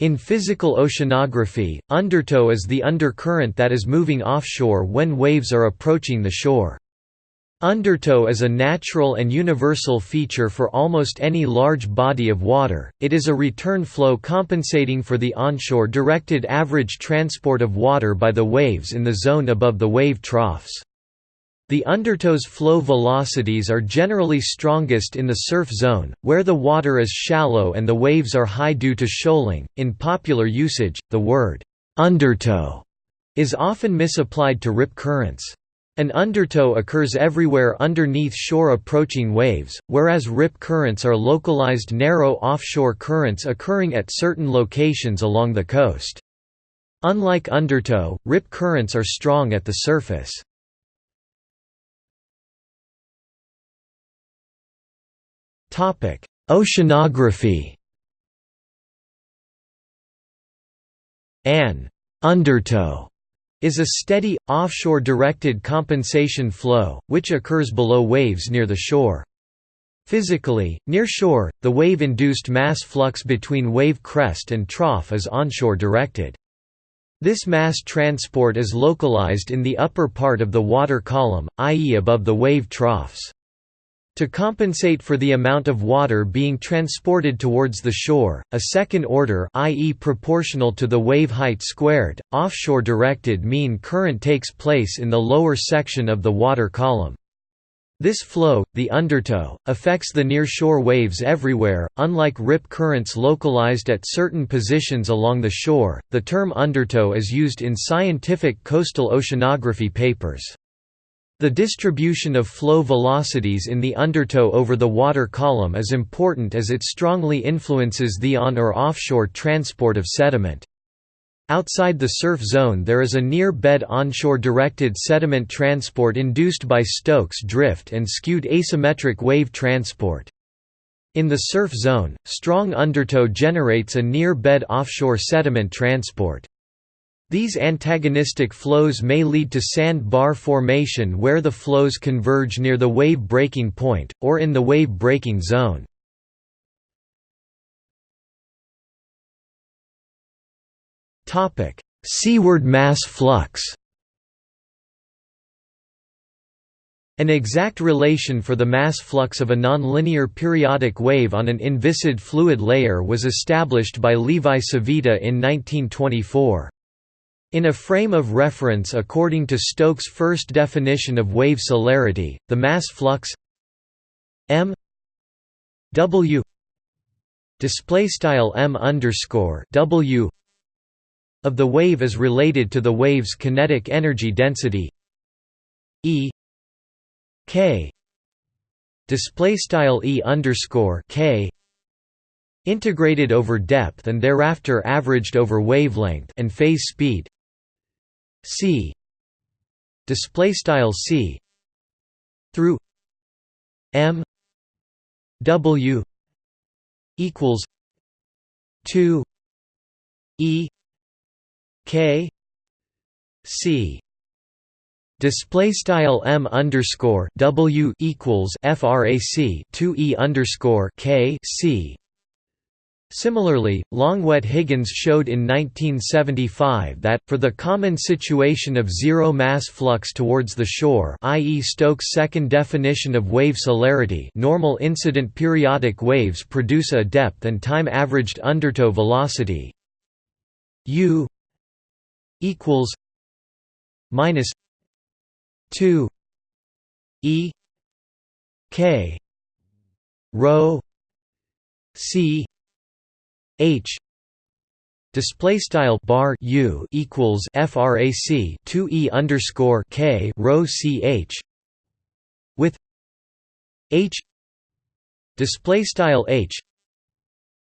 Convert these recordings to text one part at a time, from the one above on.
In physical oceanography, undertow is the undercurrent that is moving offshore when waves are approaching the shore. Undertow is a natural and universal feature for almost any large body of water, it is a return flow compensating for the onshore directed average transport of water by the waves in the zone above the wave troughs. The undertow's flow velocities are generally strongest in the surf zone, where the water is shallow and the waves are high due to shoaling. In popular usage, the word undertow is often misapplied to rip currents. An undertow occurs everywhere underneath shore approaching waves, whereas rip currents are localized narrow offshore currents occurring at certain locations along the coast. Unlike undertow, rip currents are strong at the surface. Oceanography An undertow is a steady, offshore-directed compensation flow, which occurs below waves near the shore. Physically, near shore, the wave-induced mass flux between wave crest and trough is onshore directed. This mass transport is localized in the upper part of the water column, i.e. above the wave troughs. To compensate for the amount of water being transported towards the shore, a second order i.e. proportional to the wave height squared, offshore directed mean current takes place in the lower section of the water column. This flow, the undertow, affects the near-shore waves everywhere, unlike rip currents localized at certain positions along the shore. The term undertow is used in scientific coastal oceanography papers. The distribution of flow velocities in the undertow over the water column is important as it strongly influences the on- or offshore transport of sediment. Outside the surf zone there is a near-bed onshore directed sediment transport induced by Stokes drift and skewed asymmetric wave transport. In the surf zone, strong undertow generates a near-bed offshore sediment transport. These antagonistic flows may lead to sand bar formation where the flows converge near the wave breaking point, or in the wave breaking zone. Seaward mass flux An exact relation for the mass flux of a nonlinear periodic wave on an inviscid fluid layer was established by Levi Civita in 1924. In a frame of reference according to Stokes' first definition of wave celerity, the mass flux m w of the wave is related to the wave's kinetic energy density e k integrated over depth and thereafter averaged over wavelength and phase speed c. Display style c. Through m. W. equals 2 e. K. C. Display style m underscore w equals frac 2 e underscore k c Similarly, Longuet-Higgins showed in 1975 that, for the common situation of zero mass flux towards the shore i.e. Stokes' second definition of wave celerity normal incident periodic waves produce a depth and time-averaged undertow velocity u equals minus 2 e k rho c H. Display style bar U equals frac 2 e underscore K rho ch with H. Display style H.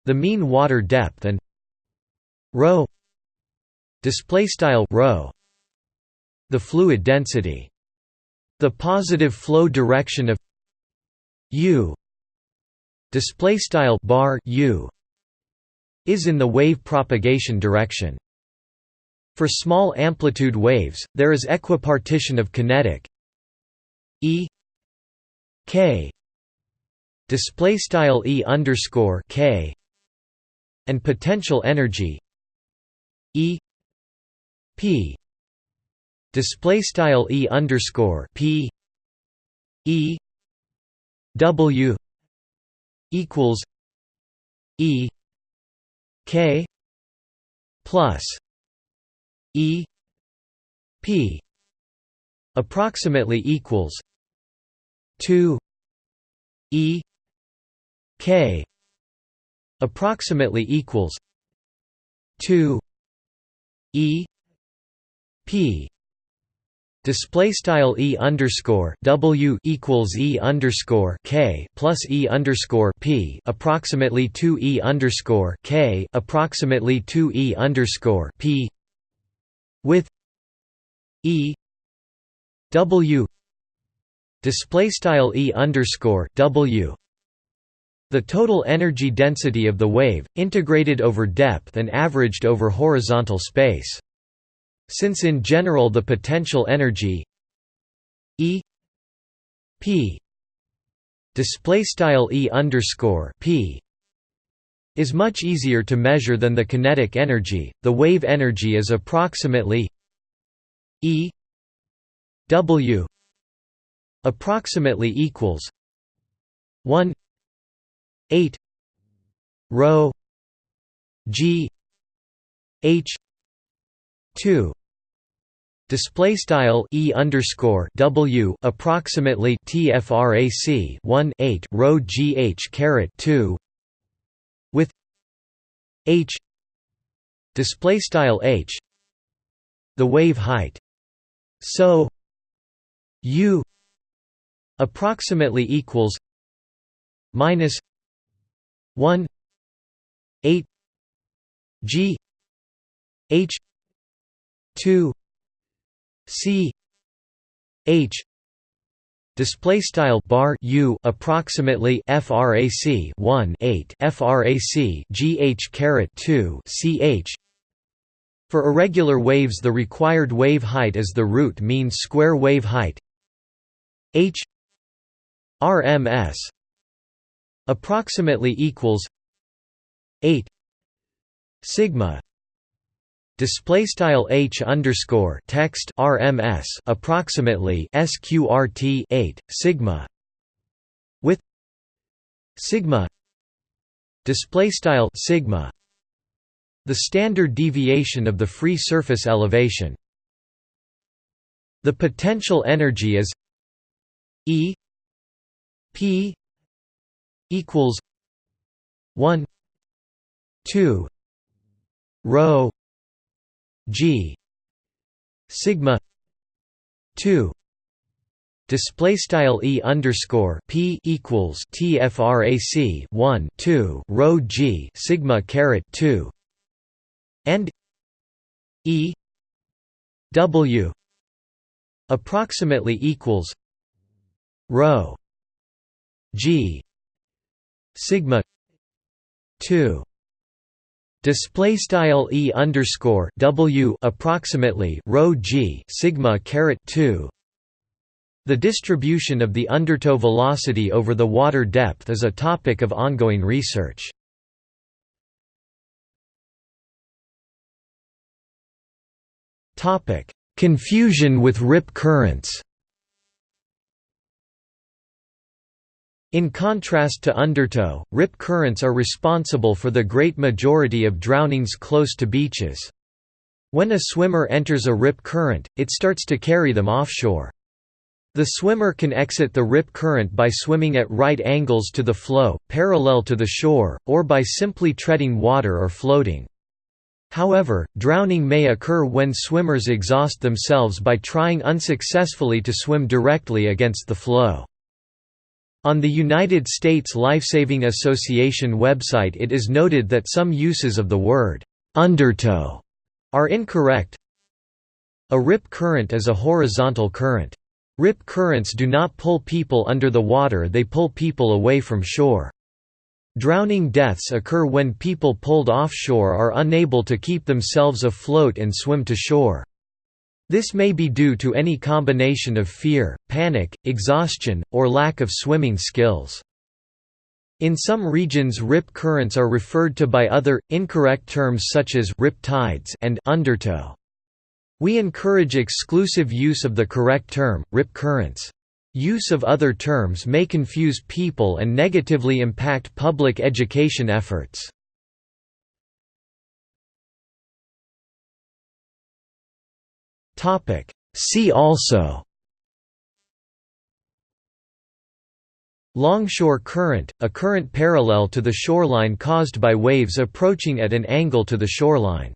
The mean water depth and rho display style rho the fluid density. The positive flow direction of U. Display style bar U is in the wave propagation direction. For small amplitude waves, there is equipartition of kinetic E K display style E underscore K and potential energy E P display style E underscore P E W equals E K plus E P approximately equals 2 E K approximately equals 2 E P display style e underscore w equals e underscore k plus e underscore p approximately 2 e underscore k approximately 2 e underscore p with e w display style e underscore w. The total energy density of the wave integrated over depth and averaged over horizontal space since in general the potential energy E P display style E underscore P is much easier to measure than the kinetic energy. The wave energy is approximately E W approximately equals 1 8 rho G H 2 display style e underscore w approximately tfrac 1 8 rho gh caret 2 with h. Display style h. The wave height. So u approximately equals minus 1 8 g h 2 c h display style bar u approximately frac 1 8 frac gh caret 2 ch for irregular waves the required wave height is the root mean square wave height h rms approximately equals 8 sigma display style h underscore text rms approximately sqrt 8 sigma with sigma display style sigma the standard deviation of the free surface elevation. The potential energy is e p equals 1 2 rho G. Sigma two display style e underscore p equals tfrac 1 2 rho g sigma caret 2 and e w approximately equals rho g sigma 2 Display style e underscore w approximately rho g sigma caret two. The distribution of the undertow velocity over the water depth is a topic of ongoing research. Topic: Confusion with rip currents. In contrast to undertow, rip currents are responsible for the great majority of drownings close to beaches. When a swimmer enters a rip current, it starts to carry them offshore. The swimmer can exit the rip current by swimming at right angles to the flow, parallel to the shore, or by simply treading water or floating. However, drowning may occur when swimmers exhaust themselves by trying unsuccessfully to swim directly against the flow. On the United States Lifesaving Association website it is noted that some uses of the word «undertow» are incorrect. A rip current is a horizontal current. Rip currents do not pull people under the water they pull people away from shore. Drowning deaths occur when people pulled offshore are unable to keep themselves afloat and swim to shore. This may be due to any combination of fear, panic, exhaustion, or lack of swimming skills. In some regions rip currents are referred to by other, incorrect terms such as rip tides and undertow. We encourage exclusive use of the correct term, rip currents. Use of other terms may confuse people and negatively impact public education efforts. See also Longshore current, a current parallel to the shoreline caused by waves approaching at an angle to the shoreline.